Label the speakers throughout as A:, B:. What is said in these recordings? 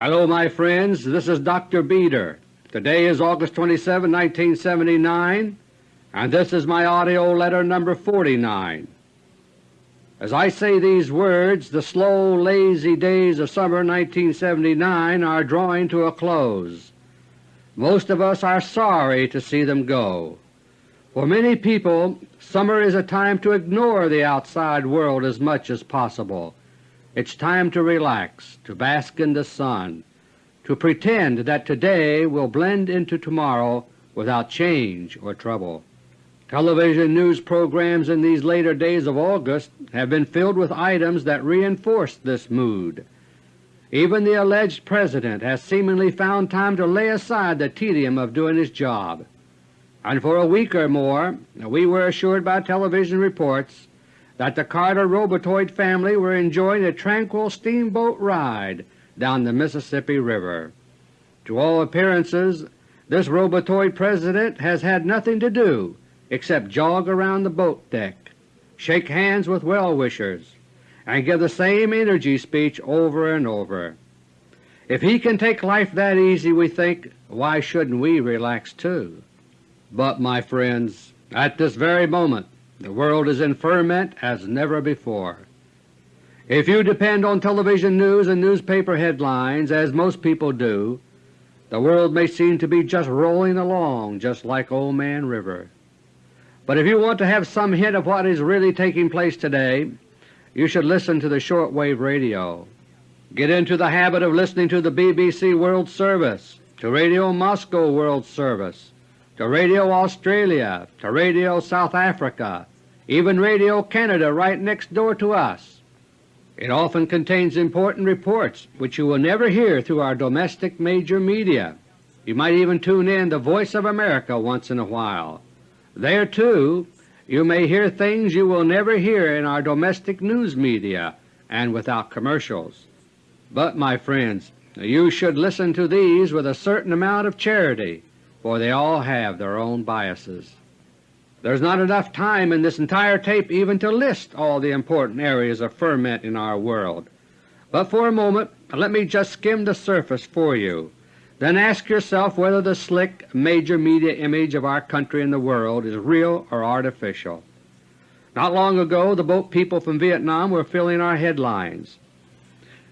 A: Hello my friends, this is Dr. Beter. Today is August 27, 1979, and this is my AUDIO LETTER No. 49. As I say these words, the slow, lazy days of summer 1979 are drawing to a close. Most of us are sorry to see them go. For many people, summer is a time to ignore the outside world as much as possible. It's time to relax, to bask in the sun, to pretend that today will blend into tomorrow without change or trouble. Television news programs in these later days of August have been filled with items that reinforce this mood. Even the alleged President has seemingly found time to lay aside the tedium of doing his job, and for a week or more we were assured by television reports that the Carter Robotoid family were enjoying a tranquil steamboat ride down the Mississippi River. To all appearances this Robotoid President has had nothing to do except jog around the boat deck, shake hands with well-wishers, and give the same energy speech over and over. If he can take life that easy, we think, why shouldn't we relax too? But, my friends, at this very moment the world is in ferment as never before. If you depend on television news and newspaper headlines, as most people do, the world may seem to be just rolling along just like Old Man River. But if you want to have some hint of what is really taking place today, you should listen to the shortwave radio. Get into the habit of listening to the BBC World Service, to Radio Moscow World Service, to Radio Australia, to Radio South Africa, even Radio Canada right next door to us. It often contains important reports which you will never hear through our domestic major media. You might even tune in the Voice of America once in a while. There, too, you may hear things you will never hear in our domestic news media and without commercials. But, my friends, you should listen to these with a certain amount of charity, for they all have their own biases. There's not enough time in this entire tape even to list all the important areas of ferment in our world, but for a moment let me just skim the surface for you. Then ask yourself whether the slick major media image of our country and the world is real or artificial. Not long ago the boat people from Vietnam were filling our headlines.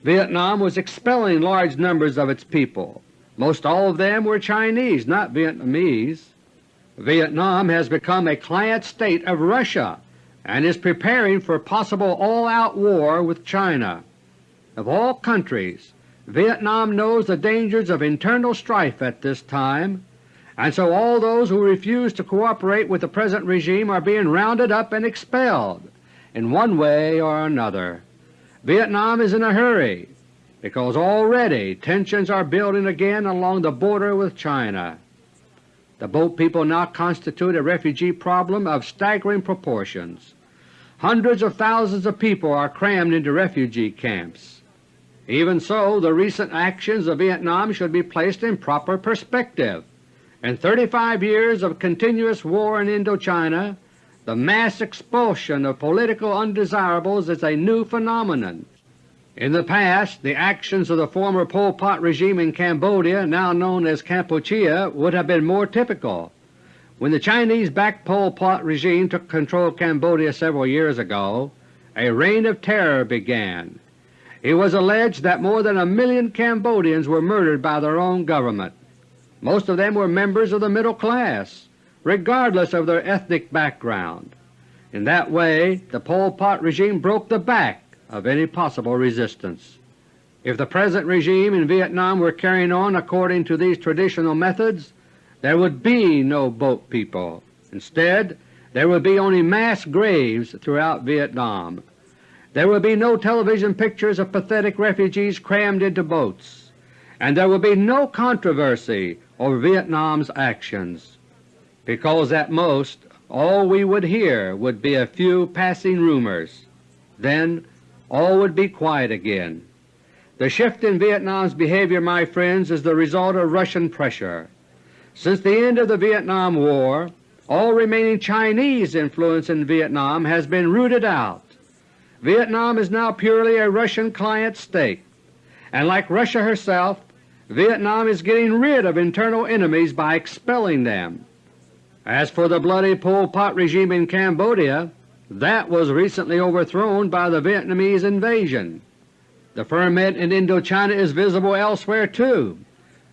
A: Vietnam was expelling large numbers of its people. Most all of them were Chinese, not Vietnamese. Vietnam has become a client state of Russia and is preparing for possible all-out war with China. Of all countries, Vietnam knows the dangers of internal strife at this time, and so all those who refuse to cooperate with the present regime are being rounded up and expelled in one way or another. Vietnam is in a hurry because already tensions are building again along the border with China. The boat people now constitute a refugee problem of staggering proportions. Hundreds of thousands of people are crammed into refugee camps. Even so, the recent actions of Vietnam should be placed in proper perspective. In 35 years of continuous war in Indochina, the mass expulsion of political undesirables is a new phenomenon. In the past, the actions of the former Pol Pot regime in Cambodia, now known as Kampuchea, would have been more typical. When the Chinese-backed Pol Pot regime took control of Cambodia several years ago, a reign of terror began. It was alleged that more than a million Cambodians were murdered by their own government. Most of them were members of the middle class, regardless of their ethnic background. In that way the Pol Pot regime broke the back of any possible resistance. If the present regime in Vietnam were carrying on according to these traditional methods, there would be no boat people. Instead, there would be only mass graves throughout Vietnam. There would be no television pictures of pathetic refugees crammed into boats, and there would be no controversy over Vietnam's actions, because at most all we would hear would be a few passing rumors. Then all would be quiet again. The shift in Vietnam's behavior, my friends, is the result of Russian pressure. Since the end of the Vietnam War, all remaining Chinese influence in Vietnam has been rooted out Vietnam is now purely a Russian client state, and like Russia herself, Vietnam is getting rid of internal enemies by expelling them. As for the bloody Pol Pot regime in Cambodia, that was recently overthrown by the Vietnamese invasion. The ferment in Indochina is visible elsewhere too.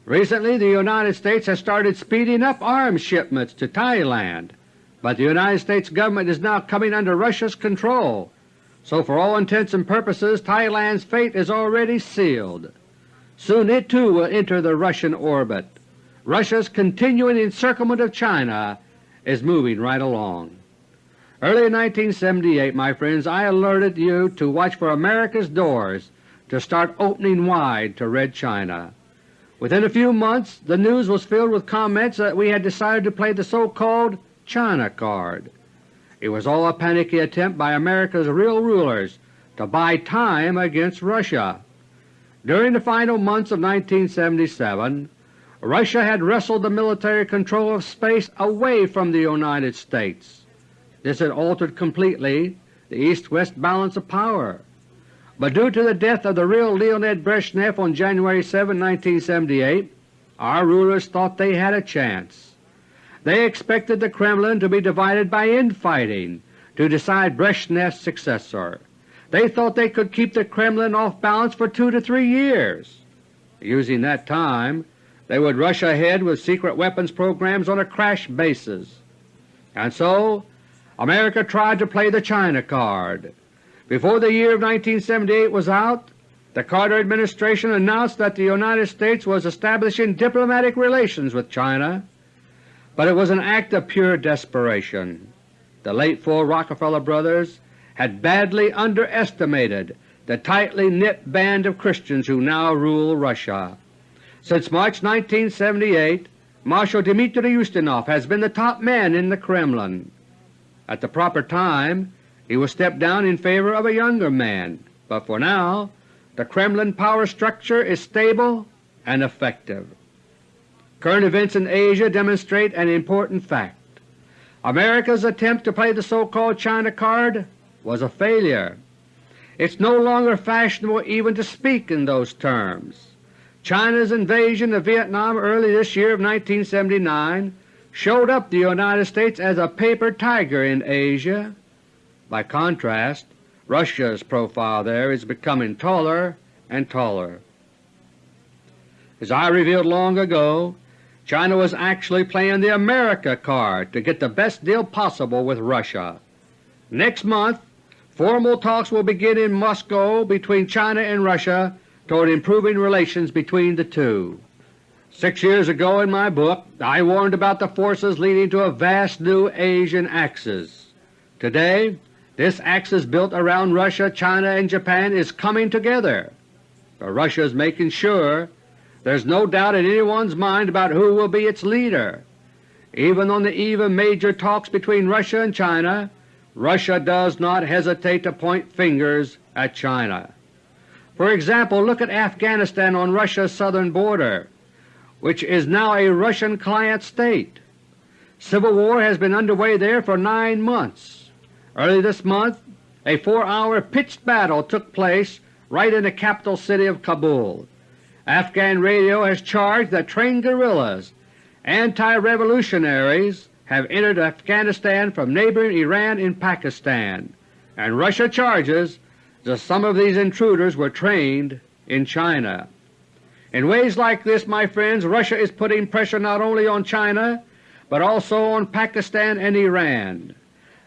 A: Recently the United States has started speeding up arms shipments to Thailand, but the United States government is now coming under Russia's control, so for all intents and purposes Thailand's fate is already sealed. Soon it too will enter the Russian orbit. Russia's continuing encirclement of China is moving right along. Early in 1978, my friends, I alerted you to watch for America's doors to start opening wide to Red China. Within a few months the news was filled with comments that we had decided to play the so-called China card. It was all a panicky attempt by America's real rulers to buy time against Russia. During the final months of 1977, Russia had wrestled the military control of space away from the United States. This had altered completely the East-West balance of power. But due to the death of the real Leonid Brezhnev on January 7, 1978, our rulers thought they had a chance. They expected the Kremlin to be divided by infighting to decide Brezhnev's successor. They thought they could keep the Kremlin off balance for two to three years. Using that time, they would rush ahead with secret weapons programs on a crash basis. And so America tried to play the China card. Before the year of 1978 was out, the Carter administration announced that the United States was establishing diplomatic relations with China, but it was an act of pure desperation. The late four Rockefeller brothers had badly underestimated the tightly knit band of Christians who now rule Russia. Since March 1978, Marshal Dmitry Ustinov has been the top man in the Kremlin. At the proper time he will step down in favor of a younger man, but for now the Kremlin power structure is stable and effective. Current events in Asia demonstrate an important fact. America's attempt to play the so-called China card was a failure. It's no longer fashionable even to speak in those terms. China's invasion of Vietnam early this year of 1979 showed up the United States as a paper tiger in Asia by contrast, Russia's profile there is becoming taller and taller. As I revealed long ago, China was actually playing the America card to get the best deal possible with Russia. Next month formal talks will begin in Moscow between China and Russia toward improving relations between the two. Six years ago in my book I warned about the forces leading to a vast new Asian axis. Today this axis built around Russia, China, and Japan is coming together, but Russia is making sure there is no doubt in anyone's mind about who will be its leader. Even on the eve of major talks between Russia and China, Russia does not hesitate to point fingers at China. For example, look at Afghanistan on Russia's southern border, which is now a Russian client state. Civil war has been underway there for nine months. Early this month a four-hour pitched battle took place right in the capital city of Kabul. Afghan radio has charged that trained guerrillas, anti-revolutionaries, have entered Afghanistan from neighboring Iran and Pakistan, and Russia charges that some of these intruders were trained in China. In ways like this, my friends, Russia is putting pressure not only on China, but also on Pakistan and Iran.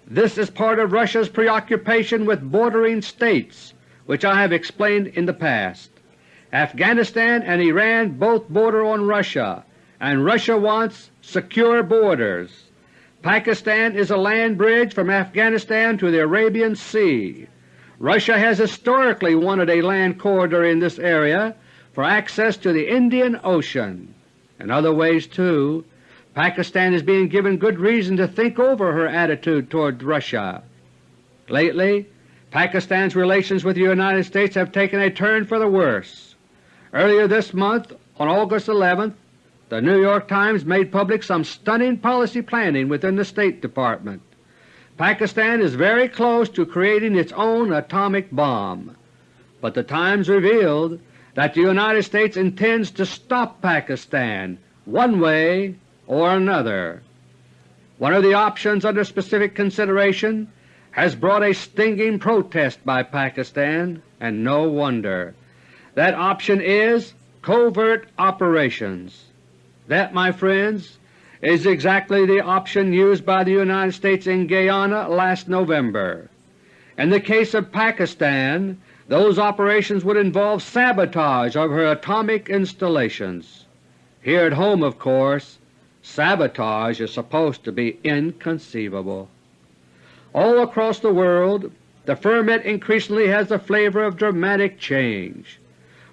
A: This is part of Russia's preoccupation with bordering states, which I have explained in the past. Afghanistan and Iran both border on Russia, and Russia wants secure borders. Pakistan is a land bridge from Afghanistan to the Arabian Sea. Russia has historically wanted a land corridor in this area for access to the Indian Ocean. In other ways, too, Pakistan is being given good reason to think over her attitude toward Russia. Lately, Pakistan's relations with the United States have taken a turn for the worse. Earlier this month, on August 11, the New York Times made public some stunning policy planning within the State Department. Pakistan is very close to creating its own atomic bomb, but the Times revealed that the United States intends to stop Pakistan one way or another. One of the options under specific consideration has brought a stinging protest by Pakistan, and no wonder. That option is covert operations. That, my friends, is exactly the option used by the United States in Guyana last November. In the case of Pakistan, those operations would involve sabotage of her atomic installations. Here at home, of course, sabotage is supposed to be inconceivable. All across the world the ferment increasingly has the flavor of dramatic change.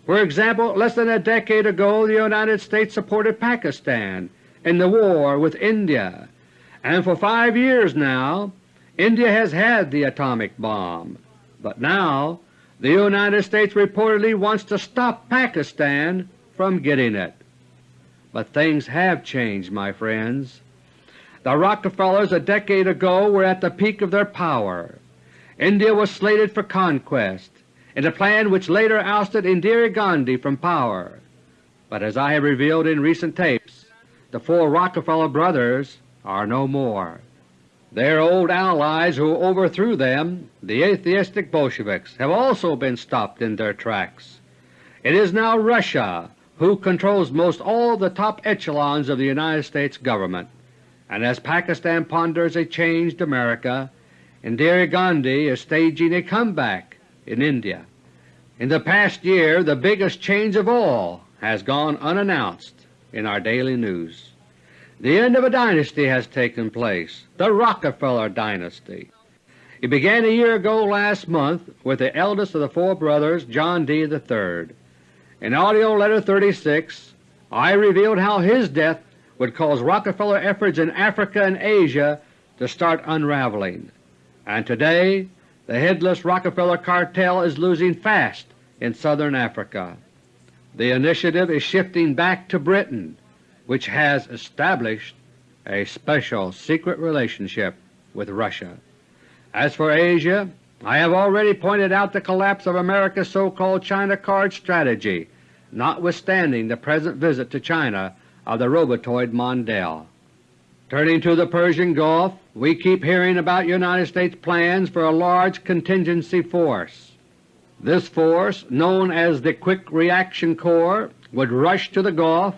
A: For example, less than a decade ago the United States supported Pakistan in the war with India, and for five years now India has had the atomic bomb. But now the United States reportedly wants to stop Pakistan from getting it. But things have changed, my friends. The Rockefellers a decade ago were at the peak of their power. India was slated for conquest in a plan which later ousted Indira Gandhi from power. But as I have revealed in recent tapes, the four Rockefeller brothers are no more. Their old allies who overthrew them, the atheistic Bolsheviks, have also been stopped in their tracks. It is now Russia who controls most all the top echelons of the United States government and as Pakistan ponders a changed America, Indira Gandhi is staging a comeback in India. In the past year the biggest change of all has gone unannounced in our daily news. The end of a dynasty has taken place, the Rockefeller dynasty. It began a year ago last month with the eldest of the four brothers, John D. III. In AUDIO LETTER No. 36 I revealed how his death would cause Rockefeller efforts in Africa and Asia to start unraveling. And today the headless Rockefeller cartel is losing fast in southern Africa. The initiative is shifting back to Britain, which has established a special secret relationship with Russia. As for Asia, I have already pointed out the collapse of America's so-called China card strategy, notwithstanding the present visit to China of the robotoid Mondale. Turning to the Persian Gulf, we keep hearing about United States plans for a large contingency force. This force, known as the Quick Reaction Corps, would rush to the Gulf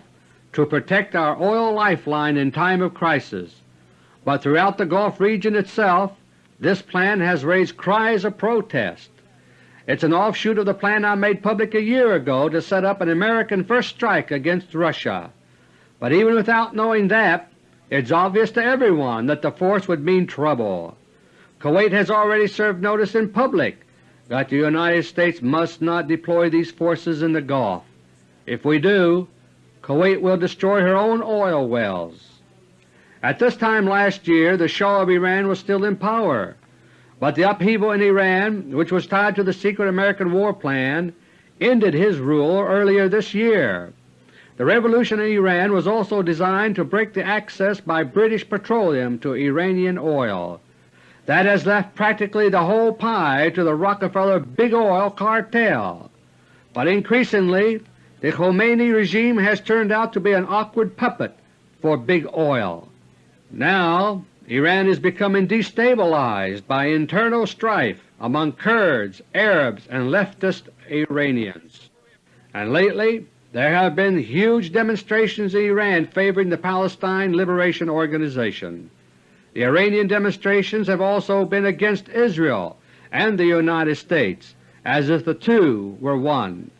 A: to protect our oil lifeline in time of crisis, but throughout the Gulf region itself this plan has raised cries of protest. It's an offshoot of the plan I made public a year ago to set up an American first strike against Russia. But even without knowing that, it's obvious to everyone that the force would mean trouble. Kuwait has already served notice in public that the United States must not deploy these forces in the Gulf. If we do, Kuwait will destroy her own oil wells. At this time last year the Shah of Iran was still in power, but the upheaval in Iran, which was tied to the secret American war plan, ended his rule earlier this year. The revolution in Iran was also designed to break the access by British Petroleum to Iranian oil. That has left practically the whole pie to the Rockefeller Big Oil cartel. But increasingly the Khomeini regime has turned out to be an awkward puppet for Big Oil. Now Iran is becoming destabilized by internal strife among Kurds, Arabs, and leftist Iranians. And lately there have been huge demonstrations in Iran favoring the Palestine Liberation Organization. The Iranian demonstrations have also been against Israel and the United States, as if the two were one.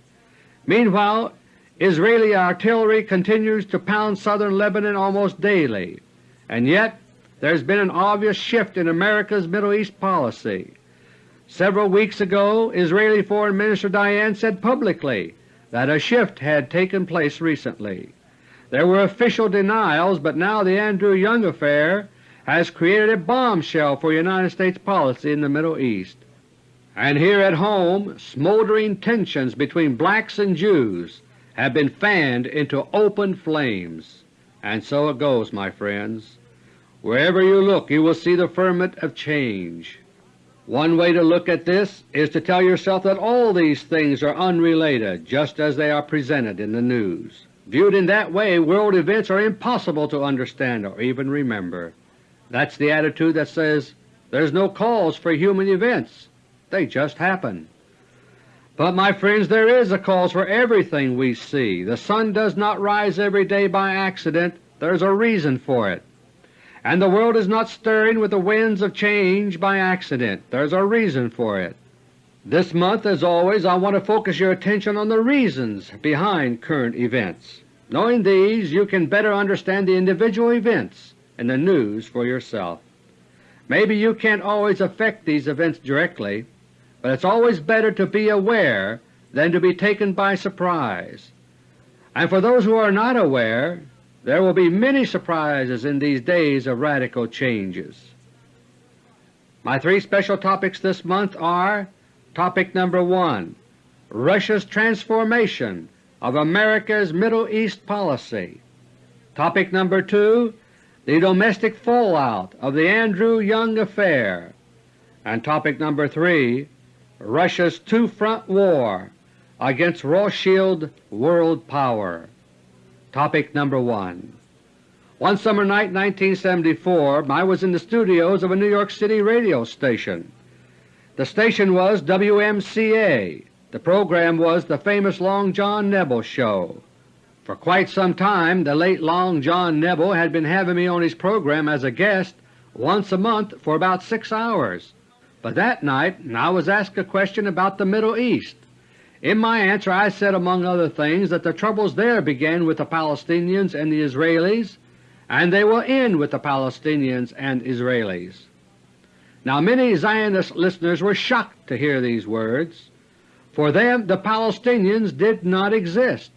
A: Meanwhile, Israeli artillery continues to pound southern Lebanon almost daily, and yet there has been an obvious shift in America's Middle East policy. Several weeks ago Israeli Foreign Minister Dayan said publicly that a shift had taken place recently. There were official denials, but now the Andrew Young affair has created a bombshell for United States policy in the Middle East. And here at home smoldering tensions between blacks and Jews have been fanned into open flames. And so it goes, my friends. Wherever you look you will see the ferment of change. One way to look at this is to tell yourself that all these things are unrelated just as they are presented in the news. Viewed in that way, world events are impossible to understand or even remember. That's the attitude that says there's no cause for human events, they just happen. But my friends, there is a cause for everything we see. The sun does not rise every day by accident, there's a reason for it. And the world is not stirring with the winds of change by accident. There's a reason for it. This month, as always, I want to focus your attention on the reasons behind current events. Knowing these, you can better understand the individual events in the news for yourself. Maybe you can't always affect these events directly, but it's always better to be aware than to be taken by surprise. And for those who are not aware, there will be many surprises in these days of radical changes. My three special topics this month are Topic number 1 Russia's Transformation of America's Middle East Policy Topic number 2 The Domestic Fallout of the Andrew Young Affair and Topic number 3 Russia's Two-Front War against Rothschild World Power Topic number 1 One summer night 1974 I was in the studios of a New York City radio station. The station was WMCA. The program was the famous Long John Nebel Show. For quite some time the late Long John Nebel had been having me on his program as a guest once a month for about six hours. But that night I was asked a question about the Middle East. In my answer I said among other things that the troubles there began with the Palestinians and the Israelis, and they will end with the Palestinians and Israelis. Now many Zionist listeners were shocked to hear these words. For them the Palestinians did not exist,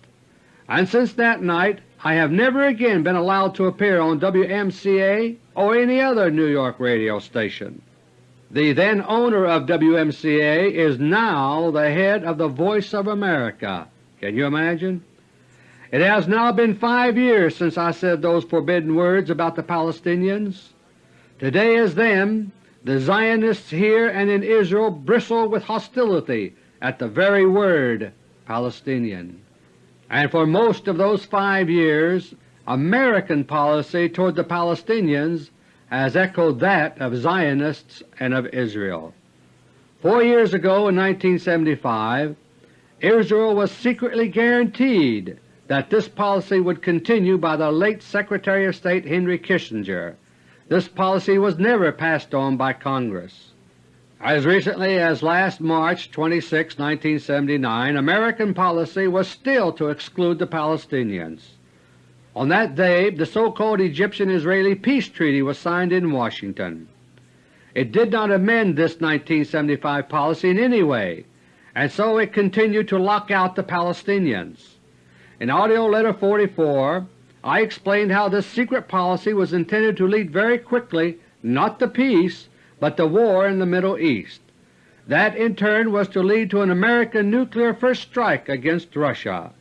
A: and since that night I have never again been allowed to appear on WMCA or any other New York radio station. The then owner of WMCA is now the head of the Voice of America. Can you imagine? It has now been five years since I said those forbidden words about the Palestinians. Today as then, the Zionists here and in Israel bristle with hostility at the very word Palestinian. And for most of those five years American policy toward the Palestinians has echoed that of Zionists and of Israel. Four years ago in 1975, Israel was secretly guaranteed that this policy would continue by the late Secretary of State Henry Kissinger. This policy was never passed on by Congress. As recently as last March 26, 1979, American policy was still to exclude the Palestinians. On that day the so-called Egyptian-Israeli Peace Treaty was signed in Washington. It did not amend this 1975 policy in any way, and so it continued to lock out the Palestinians. In AUDIO LETTER No. 44 I explained how this secret policy was intended to lead very quickly not to peace, but to war in the Middle East. That in turn was to lead to an American nuclear first strike against Russia.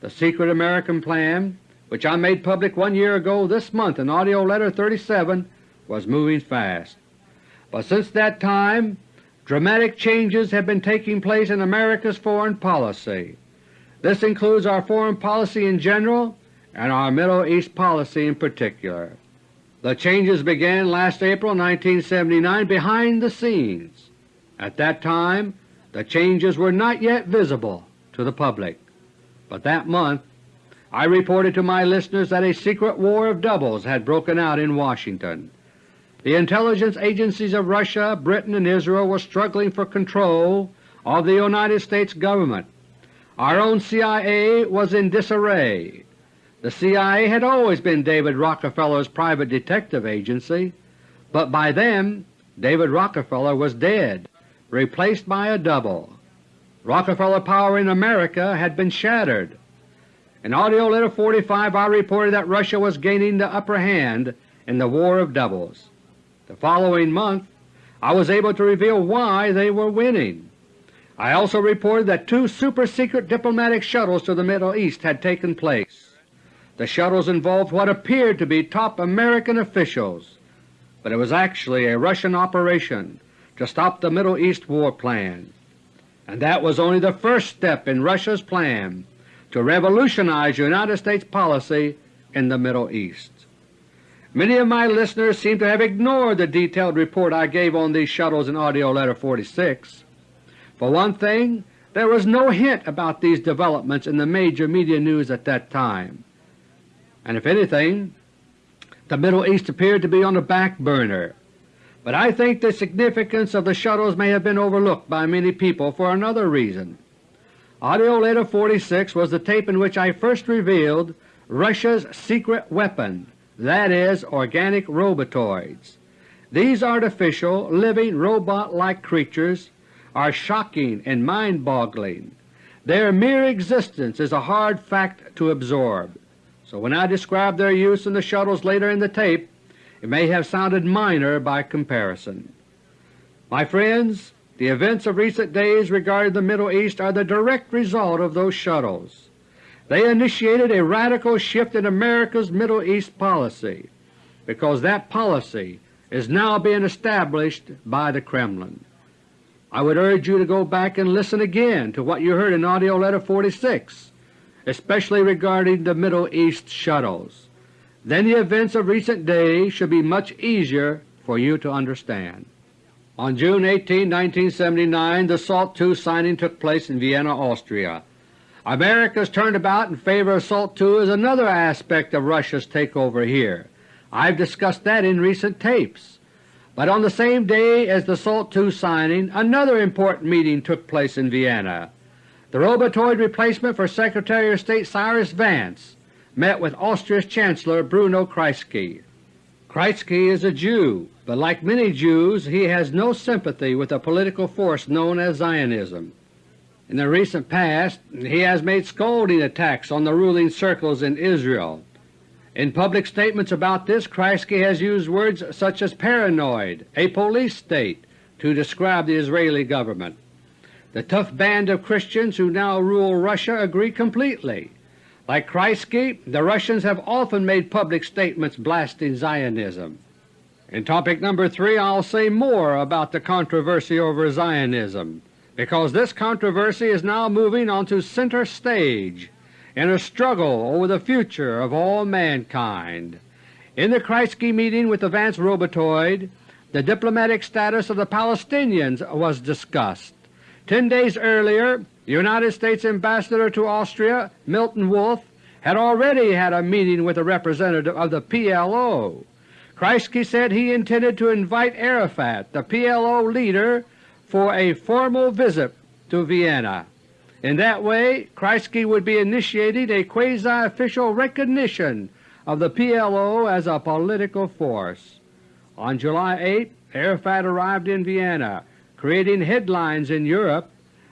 A: The secret American plan which I made public one year ago this month in AUDIO LETTER No. 37, was moving fast. But since that time dramatic changes have been taking place in America's foreign policy. This includes our foreign policy in general and our Middle East policy in particular. The changes began last April 1979 behind the scenes. At that time the changes were not yet visible to the public, but that month I reported to my listeners that a secret war of doubles had broken out in Washington. The intelligence agencies of Russia, Britain, and Israel were struggling for control of the United States Government. Our own CIA was in disarray. The CIA had always been David Rockefeller's private detective agency, but by then David Rockefeller was dead, replaced by a double. Rockefeller power in America had been shattered. In AUDIO LETTER No. 45 I reported that Russia was gaining the upper hand in the War of Doubles. The following month I was able to reveal why they were winning. I also reported that two super-secret diplomatic shuttles to the Middle East had taken place. The shuttles involved what appeared to be top American officials, but it was actually a Russian operation to stop the Middle East war plan, and that was only the first step in Russia's plan to revolutionize United States policy in the Middle East. Many of my listeners seem to have ignored the detailed report I gave on these shuttles in AUDIO LETTER No. 46. For one thing, there was no hint about these developments in the major media news at that time, and if anything, the Middle East appeared to be on the back burner. But I think the significance of the shuttles may have been overlooked by many people for another reason. AUDIO LETTER 46 was the tape in which I first revealed Russia's secret weapon, that is, organic robotoids. These artificial, living, robot-like creatures are shocking and mind-boggling. Their mere existence is a hard fact to absorb, so when I describe their use in the shuttles later in the tape, it may have sounded minor by comparison. My friends, the events of recent days regarding the Middle East are the direct result of those shuttles. They initiated a radical shift in America's Middle East policy, because that policy is now being established by the Kremlin. I would urge you to go back and listen again to what you heard in AUDIO LETTER No. 46, especially regarding the Middle East shuttles. Then the events of recent days should be much easier for you to understand. On June 18, 1979, the SALT II signing took place in Vienna, Austria. America's turnabout in favor of SALT II is another aspect of Russia's takeover here. I've discussed that in recent tapes. But on the same day as the SALT II signing, another important meeting took place in Vienna. The robotoid replacement for Secretary of State Cyrus Vance met with Austria's Chancellor Bruno Kreisky. Kreisky is a Jew, but like many Jews he has no sympathy with the political force known as Zionism. In the recent past he has made scolding attacks on the ruling circles in Israel. In public statements about this, Kreisky has used words such as paranoid, a police state, to describe the Israeli government. The tough band of Christians who now rule Russia agree completely. Like Kreisky, the Russians have often made public statements blasting Zionism. In topic number 3 I'll say more about the controversy over Zionism because this controversy is now moving onto center stage in a struggle over the future of all mankind. In the Kreisky meeting with the Vance Robotoid, the diplomatic status of the Palestinians was discussed. Ten days earlier, United States Ambassador to Austria, Milton Wolf, had already had a meeting with a representative of the PLO. Kreisky said he intended to invite Arafat, the PLO leader, for a formal visit to Vienna. In that way Kreisky would be initiating a quasi-official recognition of the PLO as a political force. On July 8, Arafat arrived in Vienna, creating headlines in Europe.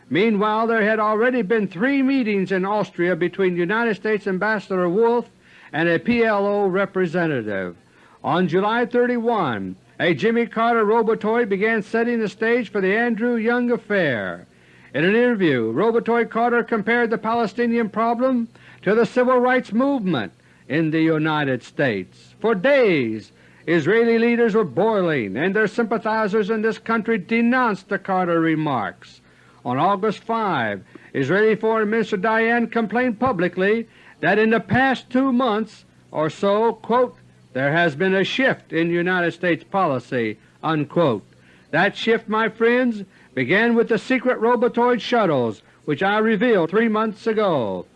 A: Meanwhile there had already been three meetings in Austria between United States Ambassador Wolf and a PLO representative. On July 31, a Jimmy Carter Robotoid began setting the stage for the Andrew Young affair. In an interview, Robotoid Carter compared the Palestinian problem to the civil rights movement in the United States. For days Israeli leaders were boiling, and their sympathizers in this country denounced the Carter remarks. On August 5, Israeli Foreign Minister Dayan complained publicly that in the past two months or so, quote, there has been a shift in United States policy." Unquote. That shift, my friends, began with the secret robotoid shuttles which I revealed three months ago.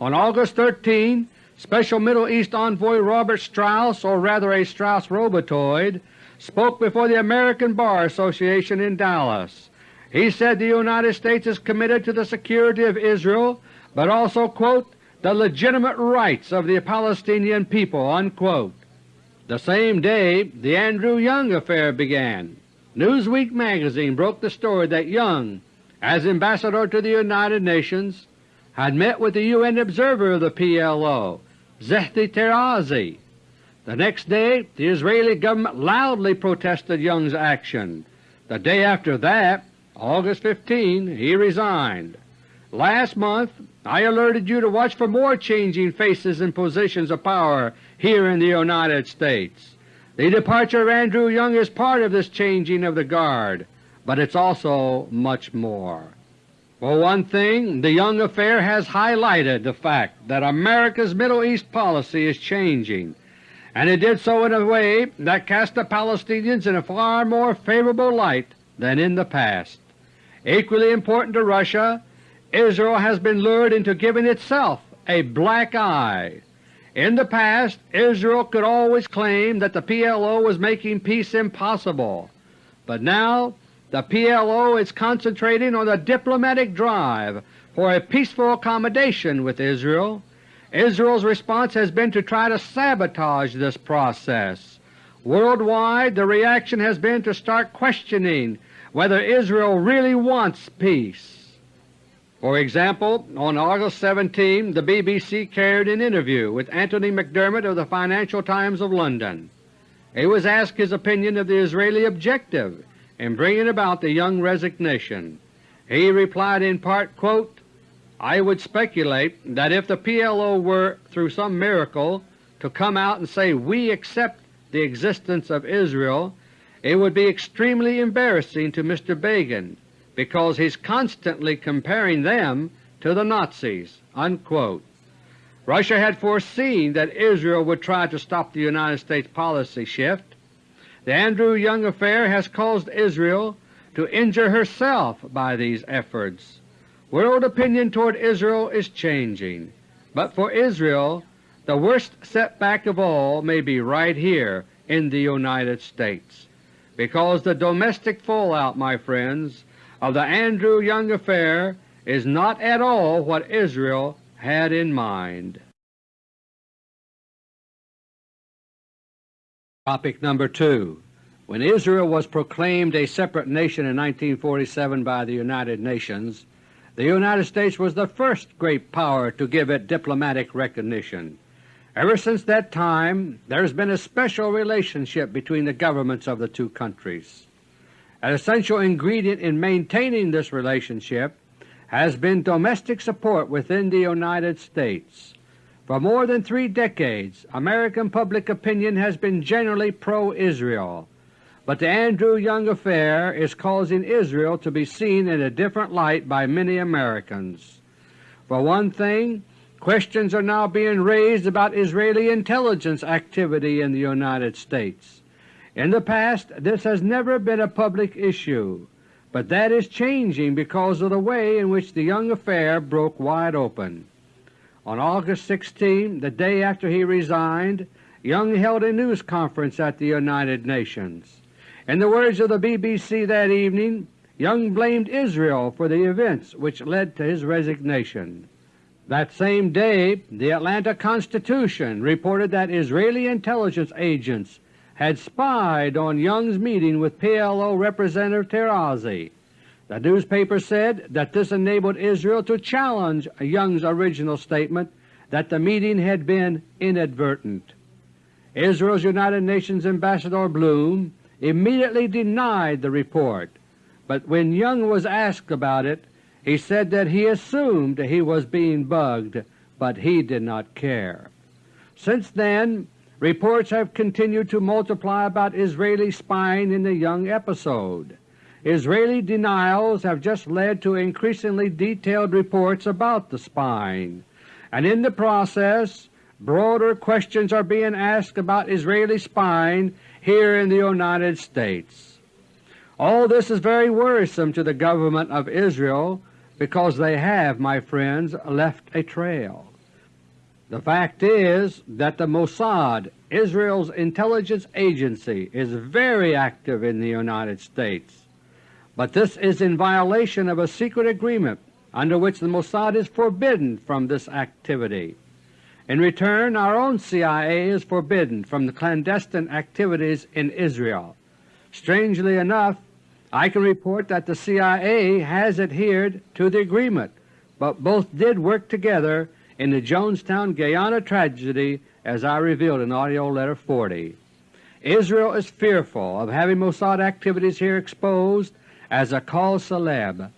A: On August 13, Special Middle East Envoy Robert Strauss, or rather a Strauss robotoid, spoke before the American Bar Association in Dallas. He said the United States is committed to the security of Israel, but also, quote, the legitimate rights of the Palestinian people." Unquote. The same day the Andrew Young affair began. Newsweek magazine broke the story that Young, as Ambassador to the United Nations, had met with the UN observer of the PLO, Ze'evy Tarazi. The next day the Israeli government loudly protested Young's action. The day after that, August 15, he resigned. Last month I alerted you to watch for more changing faces and positions of power here in the United States. The departure of Andrew Young is part of this changing of the guard, but it's also much more. For one thing, the Young affair has highlighted the fact that America's Middle East policy is changing, and it did so in a way that cast the Palestinians in a far more favorable light than in the past. Equally important to Russia, Israel has been lured into giving itself a black eye. In the past, Israel could always claim that the PLO was making peace impossible, but now the PLO is concentrating on the diplomatic drive for a peaceful accommodation with Israel. Israel's response has been to try to sabotage this process. Worldwide the reaction has been to start questioning whether Israel really wants peace. For example, on August 17 the BBC carried an interview with Anthony McDermott of the Financial Times of London. He was asked his opinion of the Israeli objective in bringing about the Young resignation. He replied in part, quote, I would speculate that if the PLO were, through some miracle, to come out and say we accept the existence of Israel, it would be extremely embarrassing to Mr. Begin because he's constantly comparing them to the Nazis." Unquote. Russia had foreseen that Israel would try to stop the United States policy shift, the Andrew Young affair has caused Israel to injure herself by these efforts. World opinion toward Israel is changing, but for Israel the worst setback of all may be right here in the United States, because the domestic fallout, my friends, of the Andrew Young affair is not at all what Israel had in mind. Topic number 2 When Israel was proclaimed a separate nation in 1947 by the United Nations, the United States was the first great power to give it diplomatic recognition. Ever since that time there has been a special relationship between the governments of the two countries. An essential ingredient in maintaining this relationship has been domestic support within the United States. For more than three decades American public opinion has been generally pro-Israel, but the Andrew Young affair is causing Israel to be seen in a different light by many Americans. For one thing, questions are now being raised about Israeli intelligence activity in the United States. In the past this has never been a public issue, but that is changing because of the way in which the Young affair broke wide open. On August 16, the day after he resigned, Young held a news conference at the United Nations. In the words of the BBC that evening, Young blamed Israel for the events which led to his resignation. That same day the Atlanta Constitution reported that Israeli intelligence agents had spied on Young's meeting with PLO Representative Tarazi the newspaper said that this enabled Israel to challenge Young's original statement that the meeting had been inadvertent. Israel's United Nations Ambassador Blum immediately denied the report, but when Young was asked about it, he said that he assumed he was being bugged, but he did not care. Since then, reports have continued to multiply about Israeli spying in the Young episode. Israeli denials have just led to increasingly detailed reports about the spying, and in the process broader questions are being asked about Israeli spying here in the United States. All this is very worrisome to the government of Israel because they have, my friends, left a trail. The fact is that the Mossad, Israel's intelligence agency, is very active in the United States but this is in violation of a secret agreement under which the Mossad is forbidden from this activity. In return, our own CIA is forbidden from the clandestine activities in Israel. Strangely enough, I can report that the CIA has adhered to the agreement, but both did work together in the Jonestown, Guyana tragedy as I revealed in AUDIO LETTER No. 40. Israel is fearful of having Mossad activities here exposed as a cause célèbre.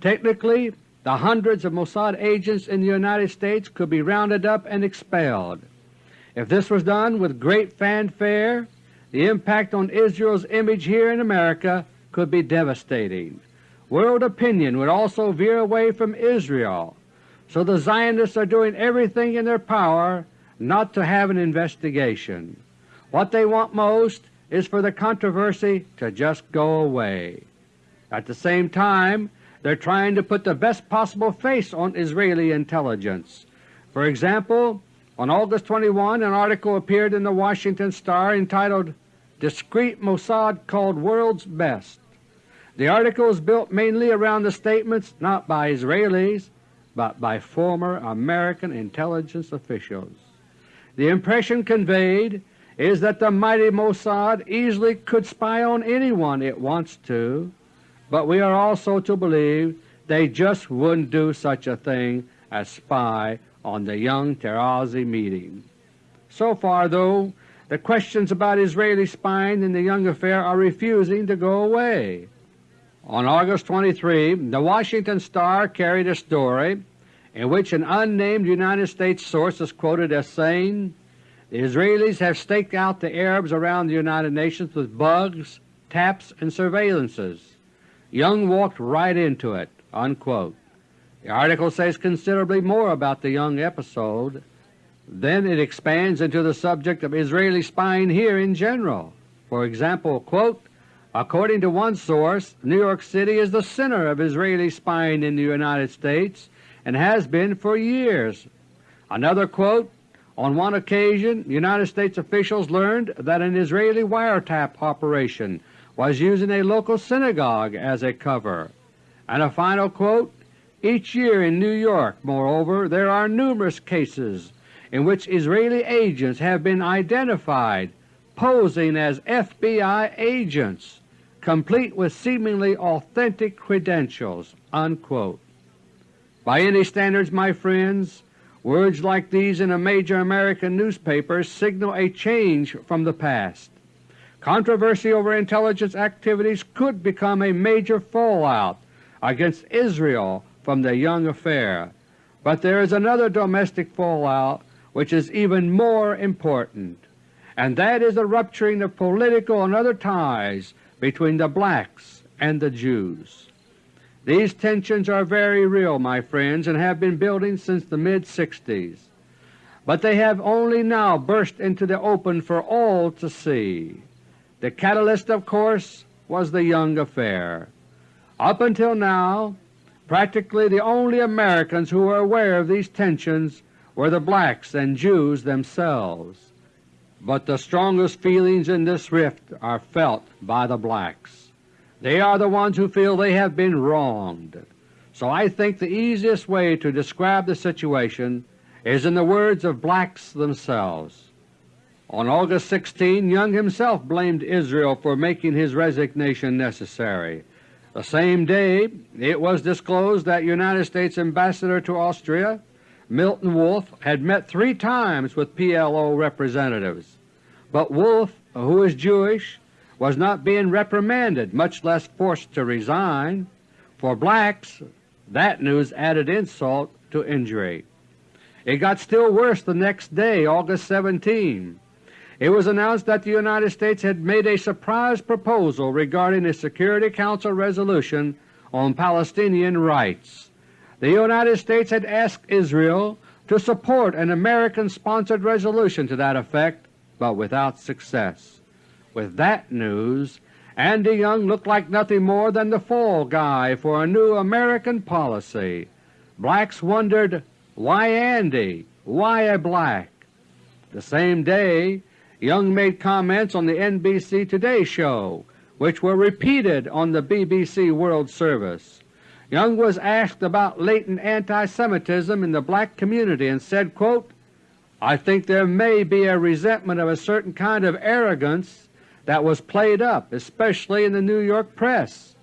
A: Technically, the hundreds of Mossad agents in the United States could be rounded up and expelled. If this was done with great fanfare, the impact on Israel's image here in America could be devastating. World opinion would also veer away from Israel, so the Zionists are doing everything in their power not to have an investigation. What they want most is for the controversy to just go away. At the same time, they're trying to put the best possible face on Israeli intelligence. For example, on August 21 an article appeared in the Washington Star entitled Discreet Mossad Called World's Best. The article is built mainly around the statements not by Israelis but by former American intelligence officials. The impression conveyed is that the mighty Mossad easily could spy on anyone it wants to, but we are also to believe they just wouldn't do such a thing as spy on the young Tarazi meeting. So far, though, the questions about Israeli spying in the Young affair are refusing to go away. On August 23, the Washington Star carried a story in which an unnamed United States source is quoted as saying, The Israelis have staked out the Arabs around the United Nations with bugs, taps, and surveillances. Young walked right into it." Unquote. The article says considerably more about the Young episode. Then it expands into the subject of Israeli spying here in general. For example, quote, According to one source, New York City is the center of Israeli spying in the United States and has been for years. Another quote, on one occasion United States officials learned that an Israeli wiretap operation was using a local synagogue as a cover. And a final quote, Each year in New York, moreover, there are numerous cases in which Israeli agents have been identified posing as FBI agents, complete with seemingly authentic credentials." Unquote. By any standards, my friends, words like these in a major American newspaper signal a change from the past. Controversy over intelligence activities could become a major fallout against Israel from the Young affair, but there is another domestic fallout which is even more important, and that is the rupturing of political and other ties between the blacks and the Jews. These tensions are very real, my friends, and have been building since the mid-60s, but they have only now burst into the open for all to see. The catalyst, of course, was the Young affair. Up until now, practically the only Americans who were aware of these tensions were the blacks and Jews themselves. But the strongest feelings in this rift are felt by the blacks. They are the ones who feel they have been wronged. So I think the easiest way to describe the situation is in the words of blacks themselves. On August 16, Young himself blamed Israel for making his resignation necessary. The same day it was disclosed that United States Ambassador to Austria Milton Wolf had met three times with PLO representatives, but Wolf, who is Jewish, was not being reprimanded, much less forced to resign. For blacks, that news added insult to injury. It got still worse the next day, August 17 it was announced that the United States had made a surprise proposal regarding a Security Council resolution on Palestinian rights. The United States had asked Israel to support an American-sponsored resolution to that effect, but without success. With that news, Andy Young looked like nothing more than the fall guy for a new American policy. Blacks wondered, why Andy? Why a black? The same day Young made comments on the NBC Today show, which were repeated on the BBC World Service. Young was asked about latent anti-Semitism in the black community and said, quote, I think there may be a resentment of a certain kind of arrogance that was played up, especially in the New York press.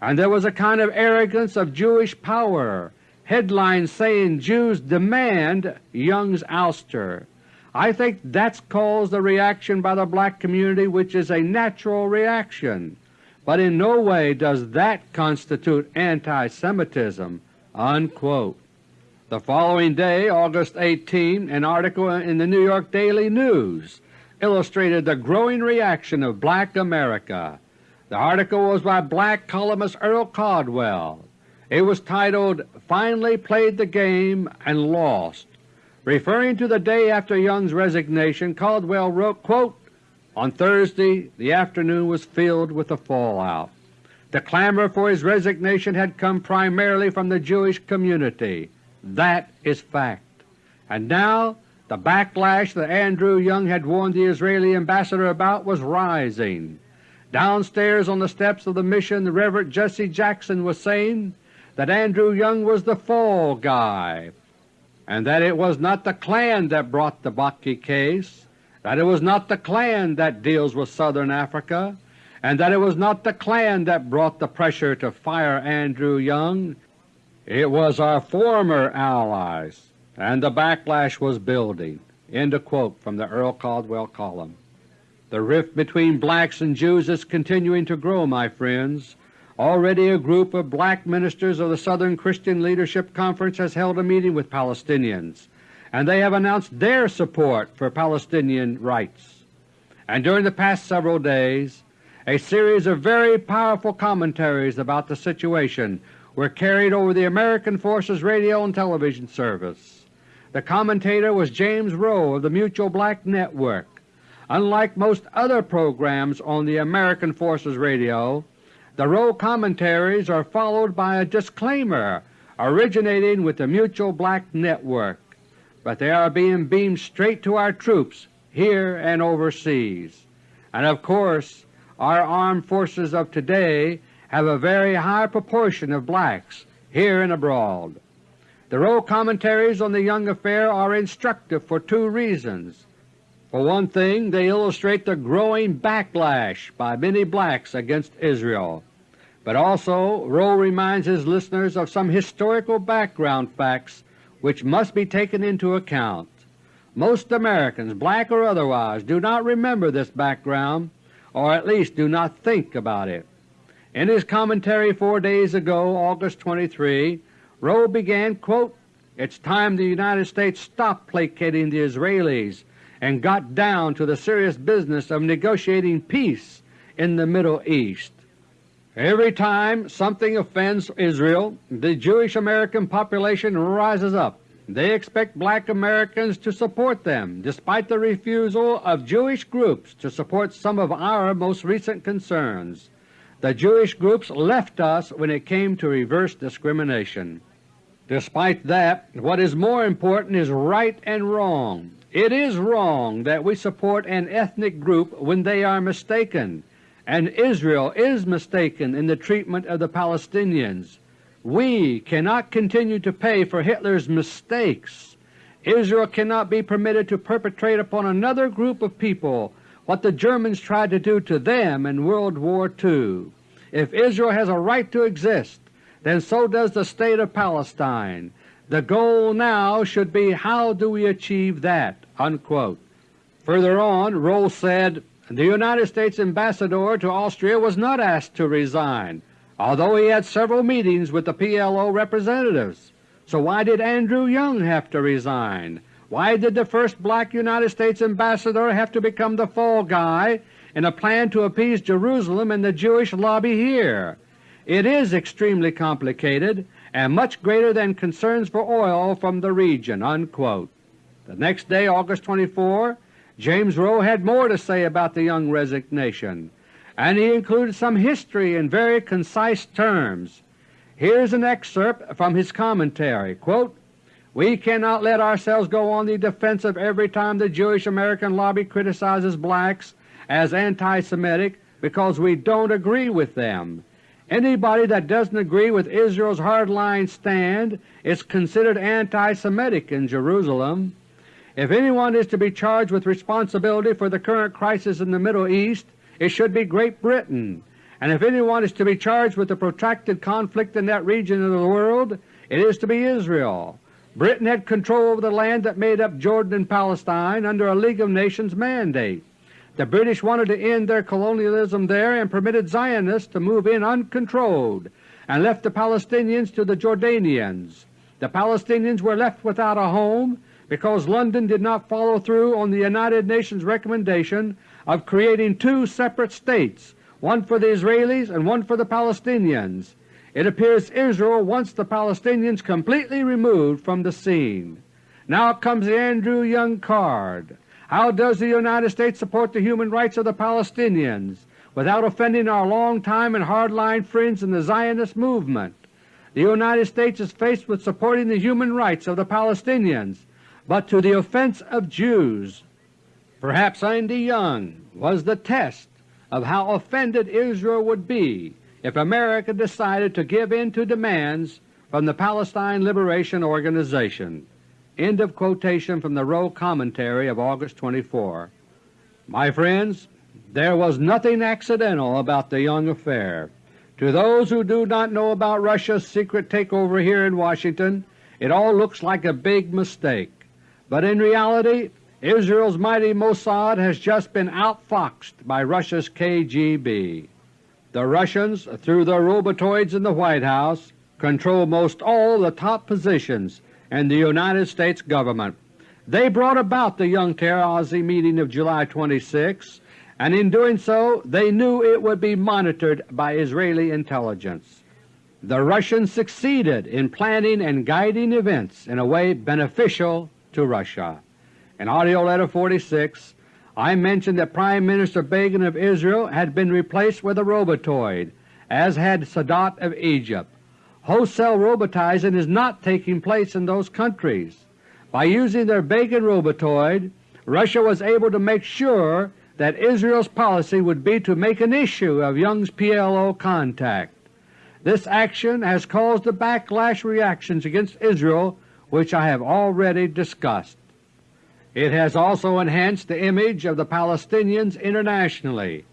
A: And there was a kind of arrogance of Jewish power, headlines saying Jews demand Young's ouster. I think that's caused a reaction by the black community which is a natural reaction, but in no way does that constitute anti-Semitism." Unquote. The following day, August 18, an article in the New York Daily News illustrated the growing reaction of black America. The article was by black columnist Earl Caldwell. It was titled, Finally Played the Game and Lost. Referring to the day after Young's resignation, Caldwell wrote, quote, On Thursday the afternoon was filled with the fallout. The clamor for his resignation had come primarily from the Jewish community. That is fact. And now the backlash that Andrew Young had warned the Israeli ambassador about was rising. Downstairs on the steps of the Mission the Reverend Jesse Jackson was saying that Andrew Young was the fall guy, and that it was not the Klan that brought the Bakke case, that it was not the Klan that deals with Southern Africa, and that it was not the Klan that brought the pressure to fire Andrew Young. It was our former allies, and the backlash was building. End of quote from the Earl Caldwell column. The rift between blacks and Jews is continuing to grow, my friends. Already a group of black ministers of the Southern Christian Leadership Conference has held a meeting with Palestinians, and they have announced their support for Palestinian rights. And during the past several days a series of very powerful commentaries about the situation were carried over the American Forces radio and television service. The commentator was James Rowe of the Mutual Black Network. Unlike most other programs on the American Forces Radio, the Rowe commentaries are followed by a disclaimer originating with the Mutual Black Network, but they are being beamed straight to our troops here and overseas. And of course our armed forces of today have a very high proportion of blacks here and abroad. The Rowe commentaries on the Young affair are instructive for two reasons. For one thing, they illustrate the growing backlash by many blacks against Israel, but also Rowe reminds his listeners of some historical background facts which must be taken into account. Most Americans, black or otherwise, do not remember this background or at least do not think about it. In his commentary four days ago, August 23, Rowe began, quote, It's time the United States stopped placating the Israelis and got down to the serious business of negotiating peace in the Middle East. Every time something offends Israel, the Jewish American population rises up they expect black Americans to support them, despite the refusal of Jewish groups to support some of our most recent concerns. The Jewish groups left us when it came to reverse discrimination. Despite that, what is more important is right and wrong. It is wrong that we support an ethnic group when they are mistaken, and Israel is mistaken in the treatment of the Palestinians. We cannot continue to pay for Hitler's mistakes. Israel cannot be permitted to perpetrate upon another group of people what the Germans tried to do to them in World War II. If Israel has a right to exist, then so does the State of Palestine. The goal now should be how do we achieve that?" Unquote. Further on, Rowe said, The United States Ambassador to Austria was not asked to resign although he had several meetings with the PLO representatives. So why did Andrew Young have to resign? Why did the first black United States Ambassador have to become the fall guy in a plan to appease Jerusalem and the Jewish lobby here? It is extremely complicated and much greater than concerns for oil from the region." Unquote. The next day, August 24, James Rowe had more to say about the Young resignation and he included some history in very concise terms. Here is an excerpt from his commentary. Quote, we cannot let ourselves go on the defensive every time the Jewish American lobby criticizes blacks as anti-Semitic because we don't agree with them. Anybody that doesn't agree with Israel's hardline stand is considered anti-Semitic in Jerusalem. If anyone is to be charged with responsibility for the current crisis in the Middle East, it should be Great Britain, and if anyone is to be charged with the protracted conflict in that region of the world, it is to be Israel. Britain had control over the land that made up Jordan and Palestine under a League of Nations mandate. The British wanted to end their colonialism there and permitted Zionists to move in uncontrolled and left the Palestinians to the Jordanians. The Palestinians were left without a home because London did not follow through on the United Nations recommendation of creating two separate states, one for the Israelis and one for the Palestinians. It appears Israel wants the Palestinians completely removed from the scene. Now comes the Andrew Young card. How does the United States support the human rights of the Palestinians without offending our long-time and hard-line friends in the Zionist movement? The United States is faced with supporting the human rights of the Palestinians, but to the offense of Jews. Perhaps Andy Young was the test of how offended Israel would be if America decided to give in to demands from the Palestine Liberation Organization. End of quotation from the Rowe Commentary of August 24. My friends, there was nothing accidental about the Young affair. To those who do not know about Russia's secret takeover here in Washington, it all looks like a big mistake. But in reality, Israel's mighty Mossad has just been outfoxed by Russia's KGB. The Russians, through their robotoids in the White House, control most all the top positions in the United States Government. They brought about the Young Tarazi meeting of July 26, and in doing so they knew it would be monitored by Israeli intelligence. The Russians succeeded in planning and guiding events in a way beneficial to Russia. In AUDIO LETTER No. 46 I mentioned that Prime Minister Begin of Israel had been replaced with a robotoid, as had Sadat of Egypt. Wholesale robotizing is not taking place in those countries. By using their Begin robotoid, Russia was able to make sure that Israel's policy would be to make an issue of Young's PLO contact. This action has caused the backlash reactions against Israel which I have already discussed. It has also enhanced the image of the Palestinians internationally.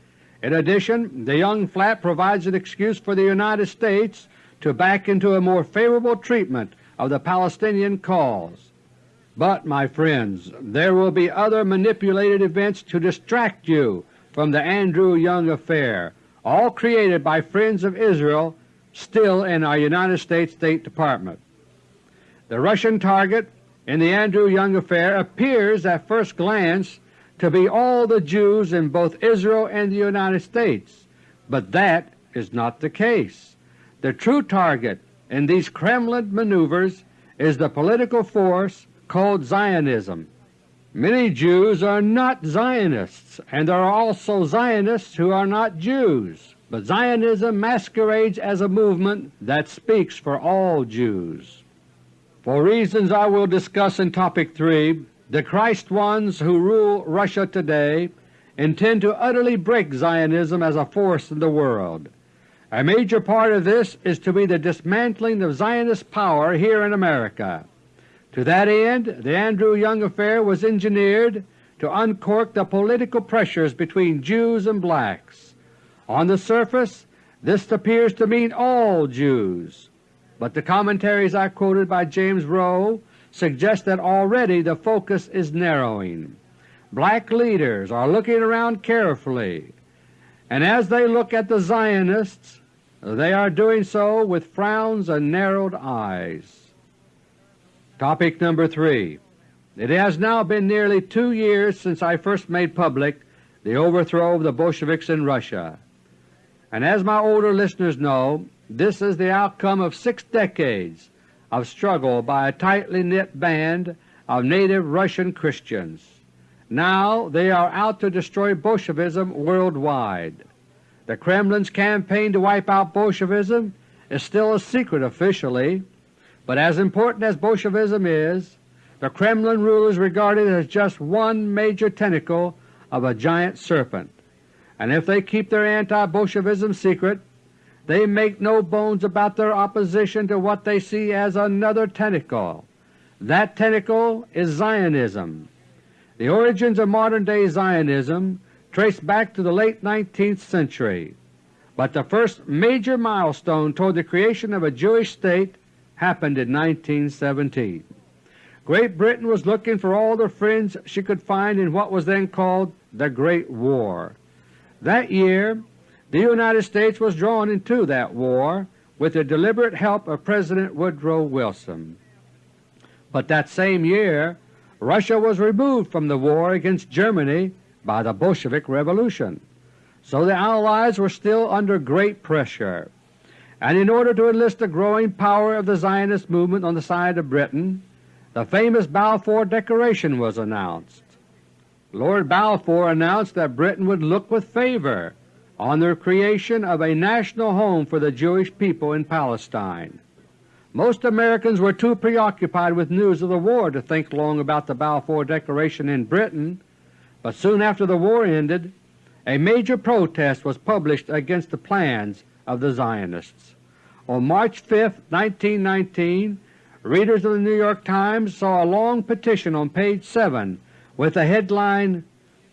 A: In addition, the Young Flap provides an excuse for the United States to back into a more favorable treatment of the Palestinian cause. But, my friends, there will be other manipulated events to distract you from the Andrew Young affair, all created by friends of Israel still in our United States State Department. The Russian target in the Andrew Young affair appears at first glance to be all the Jews in both Israel and the United States, but that is not the case. The true target in these Kremlin maneuvers is the political force called Zionism. Many Jews are not Zionists, and there are also Zionists who are not Jews, but Zionism masquerades as a movement that speaks for all Jews. For reasons I will discuss in Topic 3, the Christ ones who rule Russia today intend to utterly break Zionism as a force in the world. A major part of this is to be the dismantling of Zionist power here in America. To that end, the Andrew Young affair was engineered to uncork the political pressures between Jews and blacks. On the surface, this appears to mean all Jews, but the commentaries I quoted by James Rowe suggest that already the focus is narrowing. Black leaders are looking around carefully, and as they look at the Zionists, they are doing so with frowns and narrowed eyes. Topic number 3 It has now been nearly two years since I first made public the overthrow of the Bolsheviks in Russia, and as my older listeners know, this is the outcome of six decades of struggle by a tightly knit band of native Russian Christians. Now they are out to destroy Bolshevism worldwide. The Kremlin's campaign to wipe out Bolshevism is still a secret officially, but as important as Bolshevism is, the Kremlin rulers regard it as just one major tentacle of a giant serpent, and if they keep their anti-Bolshevism secret, they make no bones about their opposition to what they see as another tentacle. That tentacle is Zionism. The origins of modern-day Zionism trace back to the late 19th century, but the first major milestone toward the creation of a Jewish state happened in 1917. Great Britain was looking for all the friends she could find in what was then called the Great War. That year the United States was drawn into that war with the deliberate help of President Woodrow Wilson. But that same year Russia was removed from the war against Germany by the Bolshevik Revolution, so the Allies were still under great pressure, and in order to enlist the growing power of the Zionist movement on the side of Britain, the famous Balfour Declaration was announced. Lord Balfour announced that Britain would look with favor on the creation of a national home for the Jewish people in Palestine. Most Americans were too preoccupied with news of the war to think long about the Balfour Declaration in Britain, but soon after the war ended a major protest was published against the plans of the Zionists. On March 5, 1919, readers of the New York Times saw a long petition on page 7 with the headline,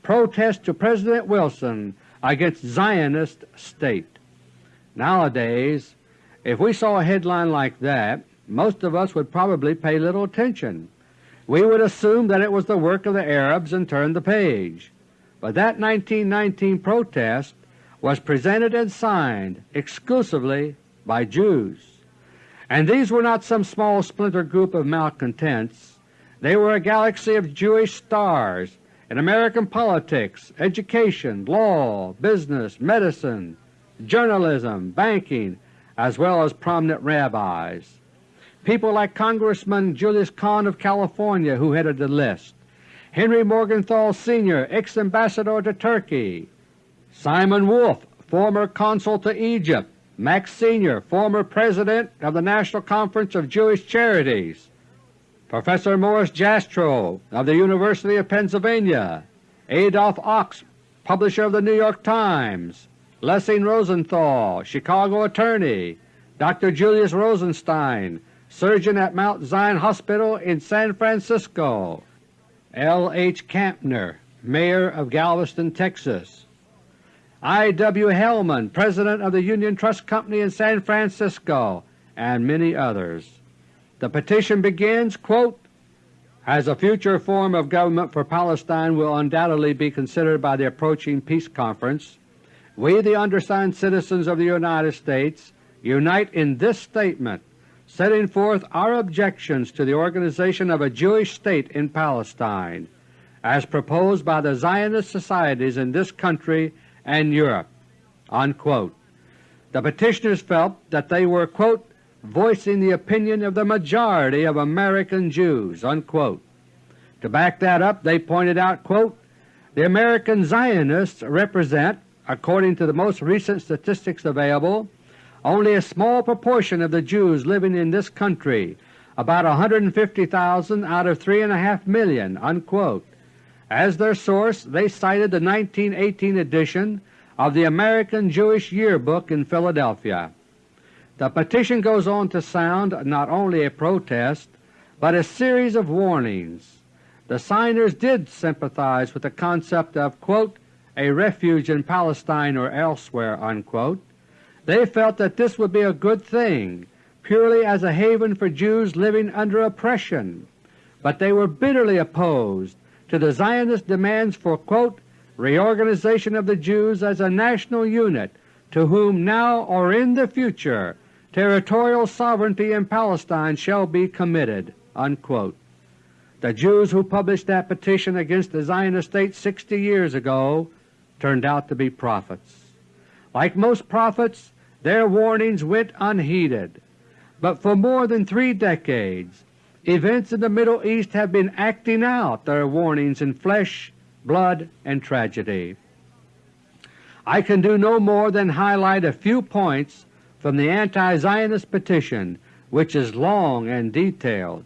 A: Protest to President Wilson against Zionist State. Nowadays, if we saw a headline like that, most of us would probably pay little attention. We would assume that it was the work of the Arabs and turn the page. But that 1919 protest was presented and signed exclusively by Jews. And these were not some small splinter group of malcontents. They were a galaxy of Jewish stars in American politics, education, law, business, medicine, journalism, banking, as well as prominent rabbis. People like Congressman Julius Kahn of California who headed the list, Henry Morgenthau Sr., ex-ambassador to Turkey, Simon Wolf, former consul to Egypt, Max Sr., former president of the National Conference of Jewish Charities, Professor Morris Jastrow of the University of Pennsylvania, Adolph Ochs, publisher of the New York Times, Lessing Rosenthal, Chicago attorney, Dr. Julius Rosenstein, surgeon at Mount Zion Hospital in San Francisco, L. H. Kempner, Mayor of Galveston, Texas, I. W. Hellman, President of the Union Trust Company in San Francisco, and many others. The petition begins, quote, as a future form of government for Palestine will undoubtedly be considered by the approaching peace conference, we, the undersigned citizens of the United States, unite in this statement setting forth our objections to the organization of a Jewish state in Palestine as proposed by the Zionist societies in this country and Europe." Unquote. The petitioners felt that they were quote, voicing the opinion of the majority of American Jews." Unquote. To back that up they pointed out, quote, the American Zionists represent, according to the most recent statistics available, only a small proportion of the Jews living in this country, about 150,000 out of 3.5 million." Unquote. As their source they cited the 1918 edition of the American Jewish Yearbook in Philadelphia. The petition goes on to sound not only a protest, but a series of warnings. The signers did sympathize with the concept of quote, a refuge in Palestine or elsewhere. Unquote. They felt that this would be a good thing purely as a haven for Jews living under oppression, but they were bitterly opposed to the Zionist demands for quote, reorganization of the Jews as a national unit to whom now or in the future territorial sovereignty in Palestine shall be committed." Unquote. The Jews who published that petition against the Zionist state 60 years ago turned out to be prophets. Like most prophets, their warnings went unheeded, but for more than three decades events in the Middle East have been acting out their warnings in flesh, blood, and tragedy. I can do no more than highlight a few points from the anti-Zionist petition, which is long and detailed,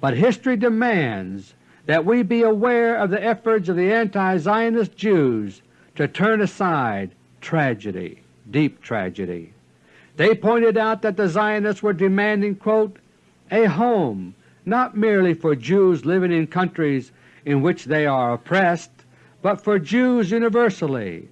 A: but history demands that we be aware of the efforts of the anti-Zionist Jews to turn aside tragedy, deep tragedy. They pointed out that the Zionists were demanding quote, a home not merely for Jews living in countries in which they are oppressed, but for Jews universally.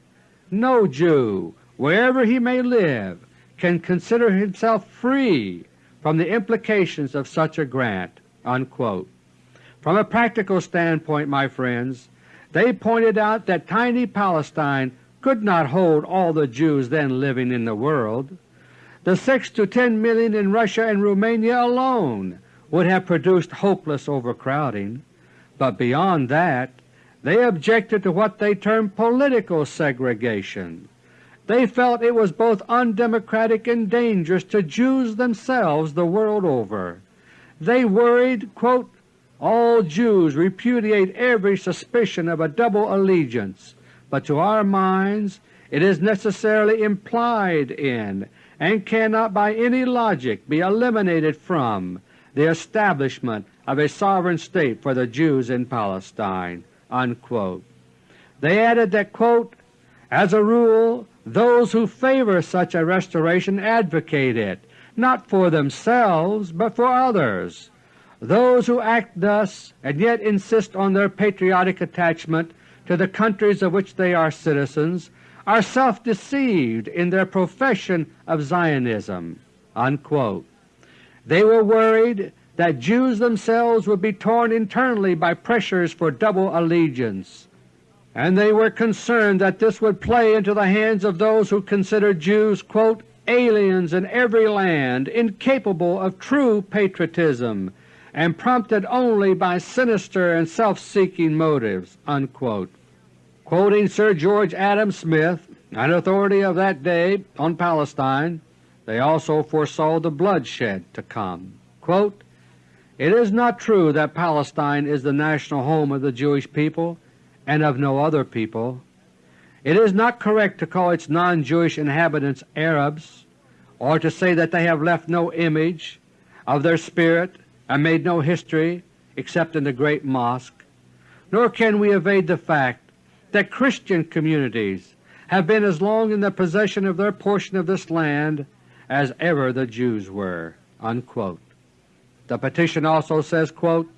A: No Jew, wherever he may live, can consider himself free from the implications of such a grant." Unquote. From a practical standpoint, my friends, they pointed out that tiny Palestine could not hold all the Jews then living in the world. The 6 to 10 million in Russia and Romania alone would have produced hopeless overcrowding. But beyond that, they objected to what they termed political segregation. They felt it was both undemocratic and dangerous to Jews themselves the world over. They worried, quote, all Jews repudiate every suspicion of a double allegiance, but to our minds it is necessarily implied in and cannot by any logic be eliminated from the establishment of a sovereign state for the Jews in Palestine." Unquote. They added that, quote, as a rule those who favor such a restoration advocate it, not for themselves but for others. Those who act thus and yet insist on their patriotic attachment to the countries of which they are citizens are self-deceived in their profession of Zionism." Unquote. They were worried that Jews themselves would be torn internally by pressures for double allegiance, and they were concerned that this would play into the hands of those who considered Jews quote, aliens in every land, incapable of true patriotism, and prompted only by sinister and self-seeking motives." Unquote. Quoting Sir George Adam Smith, an authority of that day on Palestine, they also foresaw the bloodshed to come. Quote, it is not true that Palestine is the national home of the Jewish people and of no other people. It is not correct to call its non-Jewish inhabitants Arabs, or to say that they have left no image of their spirit and made no history except in the Great Mosque, nor can we evade the fact that Christian communities have been as long in the possession of their portion of this land as ever the Jews were." Unquote. The petition also says, quote,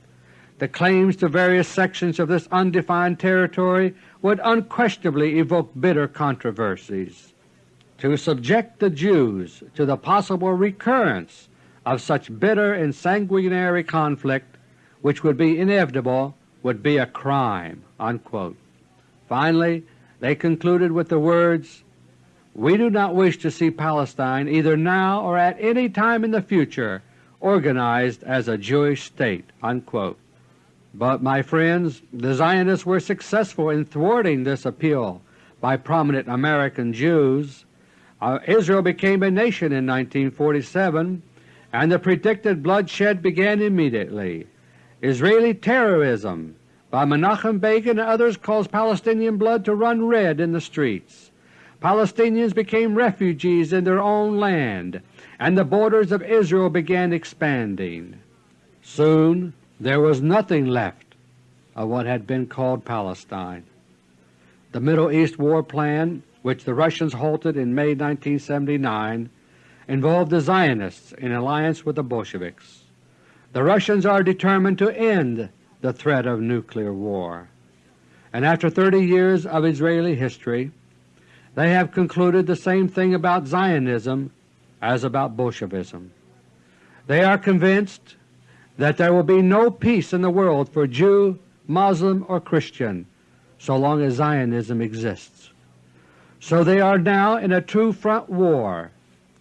A: the claims to various sections of this undefined territory would unquestionably evoke bitter controversies. To subject the Jews to the possible recurrence of such bitter and sanguinary conflict which would be inevitable would be a crime." Unquote. Finally, they concluded with the words, We do not wish to see Palestine either now or at any time in the future organized as a Jewish state." Unquote. But, my friends, the Zionists were successful in thwarting this appeal by prominent American Jews. Uh, Israel became a nation in 1947 and the predicted bloodshed began immediately. Israeli terrorism by Menachem Begin and others caused Palestinian blood to run red in the streets. Palestinians became refugees in their own land and the borders of Israel began expanding. Soon there was nothing left of what had been called Palestine. The Middle East War Plan, which the Russians halted in May 1979, involved the Zionists in alliance with the Bolsheviks. The Russians are determined to end the threat of nuclear war, and after 30 years of Israeli history they have concluded the same thing about Zionism as about Bolshevism. They are convinced that there will be no peace in the world for Jew, Muslim, or Christian so long as Zionism exists. So they are now in a true front war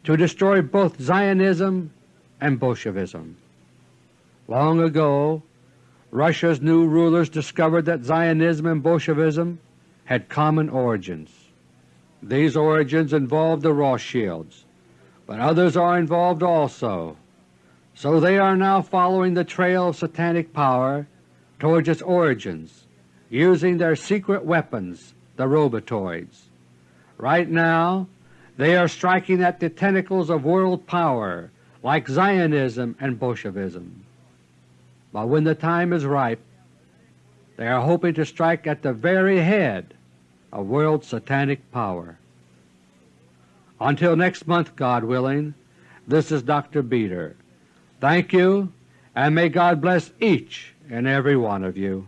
A: to destroy both Zionism and Bolshevism. Long ago Russia's new rulers discovered that Zionism and Bolshevism had common origins. These origins involved the Rothschilds, but others are involved also. So they are now following the trail of satanic power towards its origins, using their secret weapons, the robotoids. Right now they are striking at the tentacles of world power like Zionism and Bolshevism. But when the time is ripe, they are hoping to strike at the very head of world satanic power. Until next month, God willing, this is Dr. Beter. Thank you, and may God bless each and every one of you.